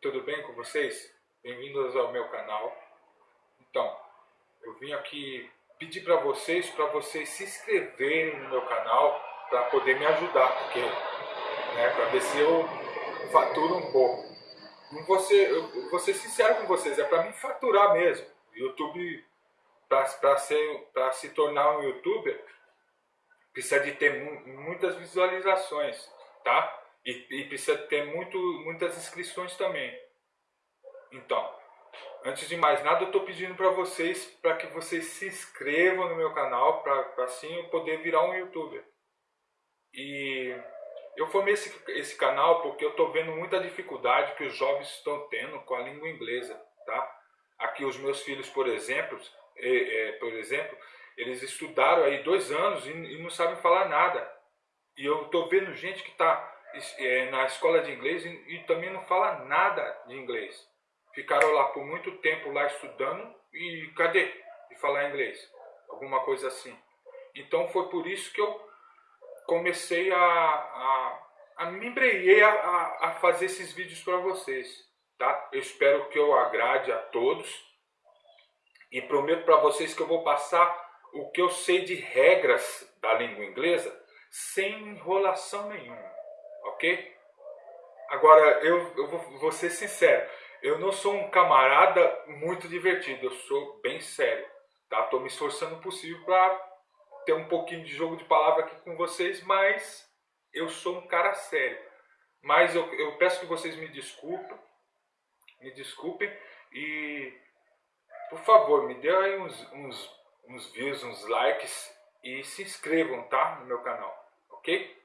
tudo bem com vocês? Bem-vindos ao meu canal. Então, eu vim aqui pedir para vocês, para vocês se inscreverem no meu canal para poder me ajudar, porque, né, para ver se eu faturo um pouco. Não ser, eu vou ser sincero com vocês, é para me faturar mesmo. YouTube, para se tornar um youtuber, precisa de ter muitas visualizações, tá? E, e precisa ter muito, muitas inscrições também. Então, antes de mais nada, eu estou pedindo para vocês para que vocês se inscrevam no meu canal para assim eu poder virar um youtuber. E eu formei esse, esse canal porque eu estou vendo muita dificuldade que os jovens estão tendo com a língua inglesa, tá? Aqui os meus filhos, por exemplo, é, é, por exemplo, eles estudaram aí dois anos e, e não sabem falar nada. E eu estou vendo gente que está na escola de inglês e, e, também não fala nada de inglês. Ficaram lá por muito tempo lá estudando e cadê de falar inglês? Alguma coisa assim. Então foi por isso que eu comecei a, a, a me embreiei a, a, a fazer esses vídeos para vocês. Tá? Eu espero que eu agrade a todos e prometo para vocês que eu vou passar o que eu sei de regras da língua inglesa sem enrolação nenhuma ok? Agora, eu, eu vou, vou ser sincero, eu não sou um camarada muito divertido, eu sou bem sério, tá? Tô me esforçando o possível para ter um pouquinho de jogo de palavra aqui com vocês, mas eu sou um cara sério. Mas eu, eu peço que vocês me desculpem, me desculpem e, por favor, me dê aí uns, uns, uns views, uns likes e se inscrevam, tá? No meu canal, ok?